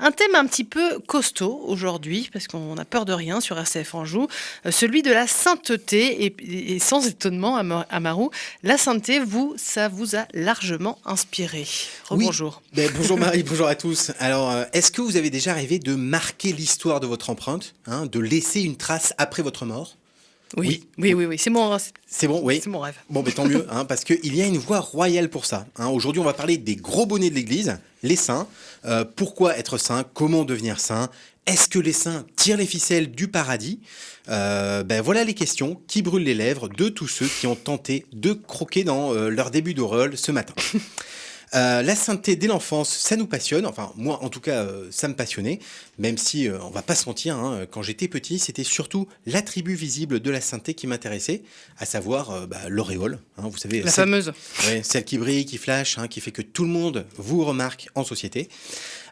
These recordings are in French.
Un thème un petit peu costaud aujourd'hui, parce qu'on a peur de rien sur RCF Anjou, euh, celui de la sainteté. Et, et sans étonnement, Ama- Amarou, la sainteté, vous, ça vous a largement inspiré. Oui. Bonjour. Ben, bonjour Marie, bonjour à tous. Alors, euh, est-ce que vous avez déjà rêvé de marquer l'histoire de votre empreinte, hein, de laisser une trace après votre mort? Oui, Oui. oui, oui, c'est mon, C'est bon, oui. c'est mon rêve. Bon, ben, tant mieux, hein, parce qu'il y a une voie royale pour ça. hein. Aujourd'hui, on va parler des gros bonnets de l'Église, les saints. Euh, pourquoi être saint? Comment devenir saint? Est-ce que les saints tirent les ficelles du paradis? Euh, Ben voilà les questions qui brûlent les lèvres de tous ceux qui ont tenté de croquer dans euh, leur début d'auréole ce matin. Euh, la sainteté dès l'enfance, ça nous passionne. Enfin, moi, en tout cas, euh, ça me passionnait. Même si, euh, on va pas se mentir, hein, quand j'étais petit, c'était surtout l'attribut visible de la sainteté qui m'intéressait, à savoir bah, l'auréole. hein, vous savez, La celle- fameuse. Ouais, celle qui brille, qui flash, hein, qui fait que tout le monde vous remarque en société.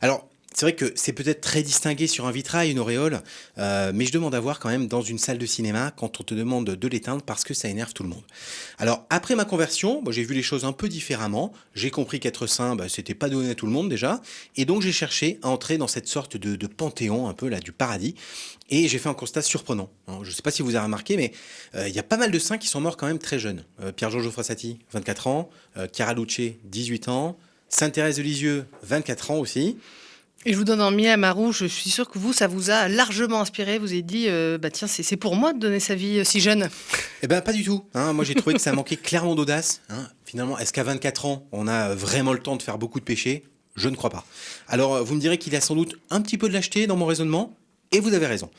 Alors, c'est vrai que c'est peut-être très distingué sur un vitrail, une auréole, euh, mais je demande à voir quand même dans une salle de cinéma quand on te demande de l'éteindre parce que ça énerve tout le monde. Alors, après ma conversion, j'ai vu les choses un peu différemment. J'ai compris qu'être saint, bah, c'était pas donné à tout le monde déjà. Et donc, j'ai cherché à entrer dans cette sorte de, panthéon, un peu là, du paradis. Et j'ai fait un constat surprenant. Je ne sais pas si vous avez remarqué, mais euh, il y a pas mal de saints qui sont morts quand même très jeunes. Euh, Pierre-Georges Frassati, 24 ans. Luce, 18 ans. Sainte-Thérèse de Lisieux, 24 ans aussi. Et je vous donne un mille Amarou, je suis sûre que vous, ça vous a largement inspiré. Vous avez dit, euh, bah tiens, c'est pour moi de donner sa vie euh, si jeune. Eh ben pas du tout. hein. Moi j'ai trouvé que ça manquait clairement d'audace. hein. Finalement, est-ce qu'à 24 ans, on a vraiment le temps de faire beaucoup de péchés? Je ne crois pas. Alors euh, vous me direz qu'il y a sans doute un petit peu de lâcheté dans mon raisonnement, et vous avez raison.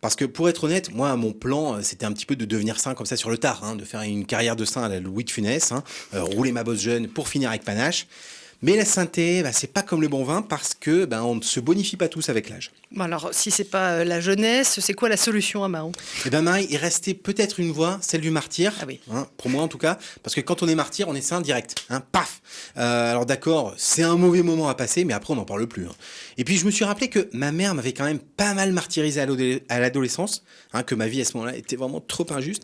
Parce que pour être honnête, moi mon plan c'était un petit peu de devenir saint comme ça sur le tard, hein, de faire une carrière de saint à la Louis de Funès, rouler ma bosse jeune pour finir avec panache. Mais la sainteté, bah, c'est pas comme le bon vin parce que ben on ne se bonifie pas tous avec l'âge. Bon, alors, si c'est pas euh, la jeunesse, c'est quoi la solution, Amarou Eh bien, Marie, il restait peut-être une voie, celle du martyr. Ah oui. Hein, pour moi, en tout cas. Parce que quand on est martyr, on est saint direct. Hein, paf Euh, Alors, d'accord, c'est un mauvais moment à passer, mais après, on n'en parle plus. hein. Et puis, je me suis rappelé que ma mère m'avait quand même pas mal martyrisé à l'ado- à l'adolescence. que ma vie, à ce moment-là, était vraiment trop injuste.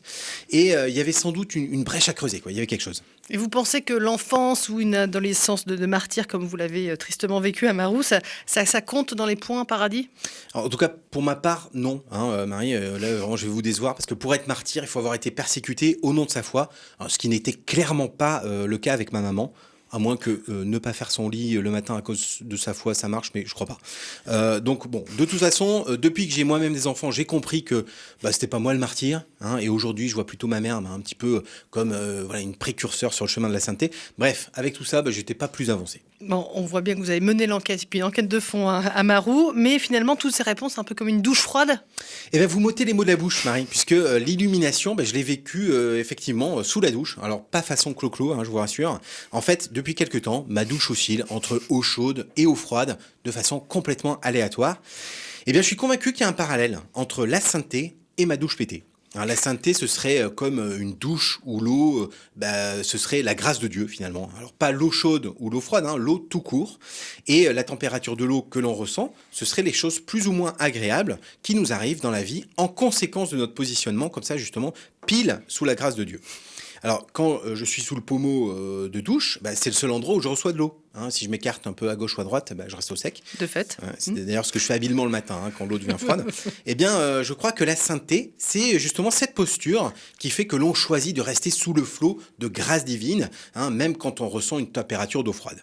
Et euh, il y avait sans doute une, une brèche à creuser, quoi. Il y avait quelque chose. Et vous pensez que l'enfance ou une adolescence de, de martyr, comme vous l'avez euh, tristement vécu à Marou, ça, compte dans les points paradis? En tout cas, pour ma part, non, hein, euh, Marie. euh, là, je vais vous décevoir parce que pour être martyr, il faut avoir été persécuté au nom de sa foi, Alors, ce qui n'était clairement pas le cas avec ma maman. À moins que euh, ne pas faire son lit euh, le matin à cause de sa foi, ça marche, mais je crois pas. Euh, donc bon, de toute façon, depuis que j'ai moi-même des enfants, j'ai compris que bah, c'était pas moi le martyr. hein, et aujourd'hui, je vois plutôt ma mère bah, un petit peu comme voilà une précurseur sur le chemin de la sainteté. Bref, avec tout ça, bah, j'étais pas plus avancé. Bon, on voit bien que vous avez mené l'enquête, puis une enquête de fond à, à Marou, mais finalement, toutes ces réponses, un peu comme une douche froide? Eh bien, vous m'ôtez les mots de la bouche, Marie, puisque euh, l'illumination, ben, je l'ai vécu euh, effectivement euh, sous la douche. Alors, pas façon clo-clo, hein, je vous rassure. En fait, depuis quelques temps, ma douche oscille entre eau chaude et eau froide, de façon complètement aléatoire. Eh bien, je suis convaincu qu'il y a un parallèle entre la sainteté et ma douche pétée. La sainteté, ce serait euh, comme euh, une douche où l'eau, euh, bah, ce serait la grâce de Dieu finalement. Alors pas l'eau chaude ou l'eau froide, hein, l'eau tout court. Et la température de l'eau que l'on ressent, ce serait les choses plus ou moins agréables qui nous arrivent dans la vie en conséquence de notre positionnement, comme ça justement, pile sous la grâce de Dieu. Alors, quand euh, je suis sous le pommeau euh, de douche, bah, c'est le seul endroit où je reçois de l'eau. hein. si je m'écarte un peu à gauche ou à droite, bah, je reste au sec. De fait. Ouais, c'est d'ailleurs ce que je fais habilement le matin hein, quand l'eau devient froide. eh bien, euh, je crois que la sainteté, c'est justement cette posture qui fait que l'on choisit de rester sous le flot de grâce divine, hein, même quand on ressent une température d'eau froide.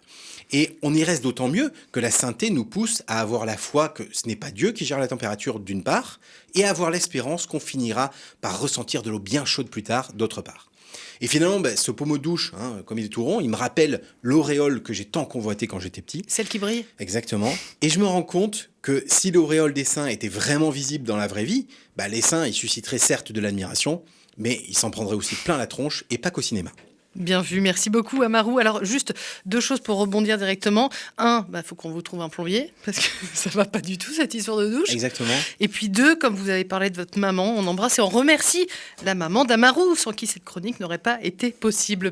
Et on y reste d'autant mieux que la sainteté nous pousse à avoir la foi que ce n'est pas Dieu qui gère la température d'une part, et à avoir l'espérance qu'on finira par ressentir de l'eau bien chaude plus tard d'autre part. Et finalement, ben, ce pommeau de douche, hein, comme il est tout rond, il me rappelle l'auréole que j'ai tant convoité quand j'étais petit. Celle qui brille Exactement. Et je me rends compte que si l'auréole des saints était vraiment visible dans la vraie vie, bah les saints, ils susciteraient certes de l'admiration, mais ils s'en prendraient aussi plein la tronche, et pas qu'au cinéma. Bien vu, merci beaucoup Amarou. Alors juste deux choses pour rebondir directement. Un, il faut qu'on vous trouve un plombier, parce que ça va pas du tout cette histoire de douche. Exactement. Et puis deux, comme vous avez parlé de votre maman, on embrasse et on remercie la maman d'Amarou, sans qui cette chronique n'aurait pas été possible.